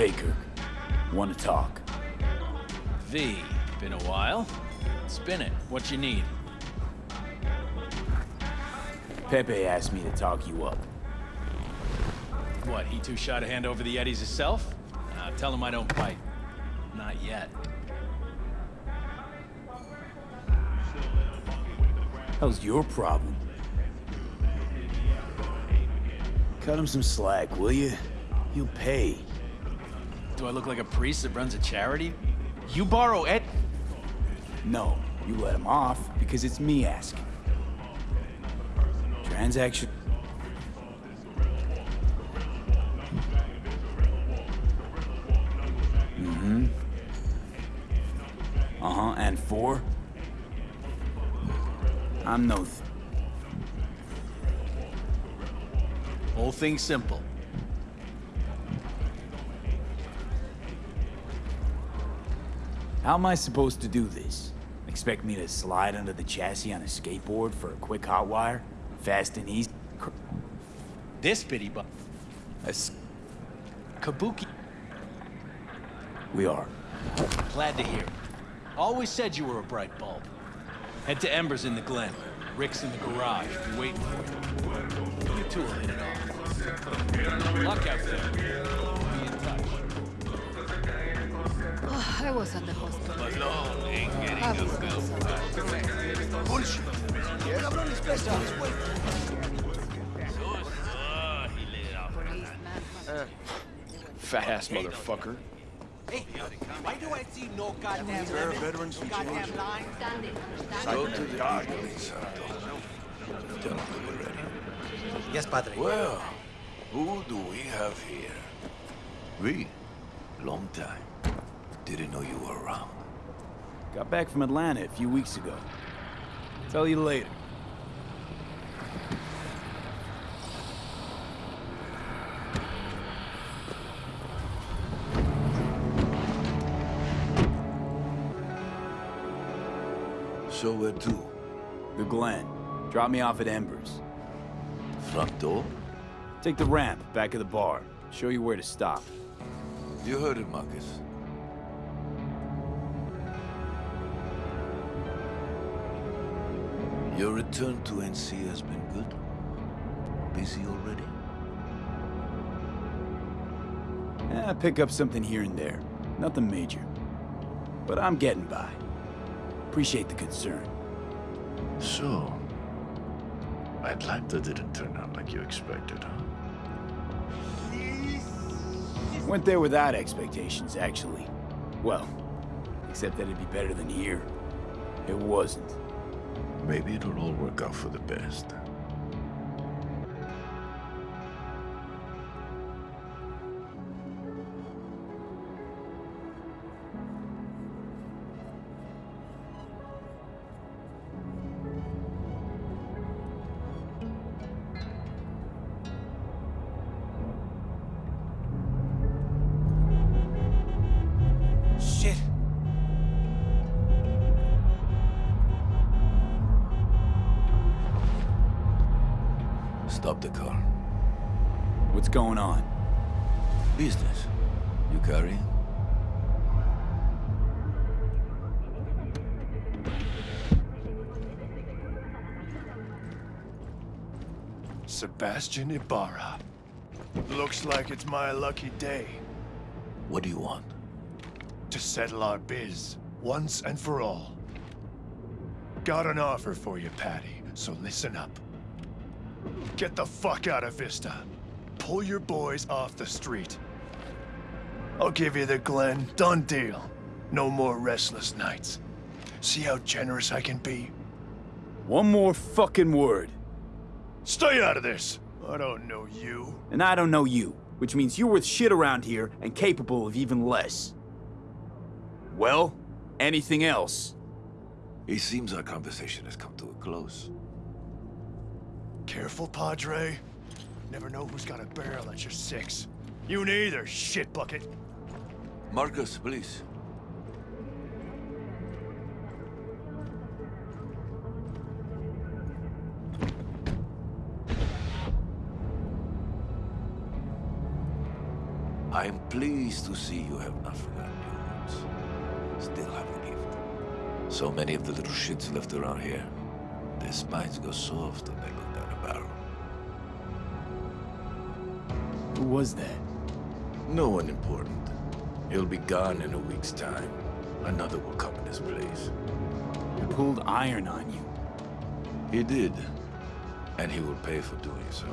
Hey, Kirk. Want to talk? V, been a while. Spin it. What you need? Pepe asked me to talk you up. What, he too shy to hand over the Eddies himself? Uh, tell him I don't bite. Not yet. How's your problem? Cut him some slack, will you? He'll pay. Do I look like a priest that runs a charity? You borrow Ed... No, you let him off because it's me asking. Transaction... Mm-hmm. Uh-huh, and four? I'm no... Th Whole thing simple. How am I supposed to do this? Expect me to slide under the chassis on a skateboard for a quick hot wire? Fast and easy? This bitty bu... a s- Kabuki. We are. Glad to hear. Always said you were a bright bulb. Head to Embers in the Glen. Rick's in the garage. Waiting for you. You two will hit it off. Luck out there. I was at the hospital. I was cansado. Policeman. Fat ass motherfucker. Hey, why do I see no goddamn lemon, no goddamn lime? Go to the Yes, Padre. Well, who do we have here? We? Long time. Didn't know you were around. Got back from Atlanta a few weeks ago. Tell you later. So where to? The Glen. Drop me off at Embers. Front door? Take the ramp, back of the bar. Show you where to stop. You heard it, Marcus. Your return to NC has been good? Busy already? Eh, pick up something here and there. Nothing major. But I'm getting by. Appreciate the concern. So, Atlanta didn't turn out like you expected, huh? Went there without expectations, actually. Well, except that it'd be better than here. It wasn't. Maybe it'll all work out for the best. Shit. Stop the car. What's going on? Business. You carrying? Sebastian Ibarra. Looks like it's my lucky day What do you want? to settle our biz, once and for all. Got an offer for you, Patty, so listen up. Get the fuck out of Vista. Pull your boys off the street. I'll give you the Glen, done deal. No more restless nights. See how generous I can be? One more fucking word. Stay out of this! I don't know you. And I don't know you, which means you're worth shit around here and capable of even less. Well, anything else? It seems our conversation has come to a close. Careful, Padre. Never know who's got a barrel at your six. You neither, shit bucket. Marcus, please. I am pleased to see you have not forgotten your roots. Still have a gift. So many of the little shits left around here. Their spines go soft when they look down a barrel. Who was that? No one important. He'll be gone in a week's time. Another will come in his place. Who pulled iron on you? He did. And he will pay for doing so.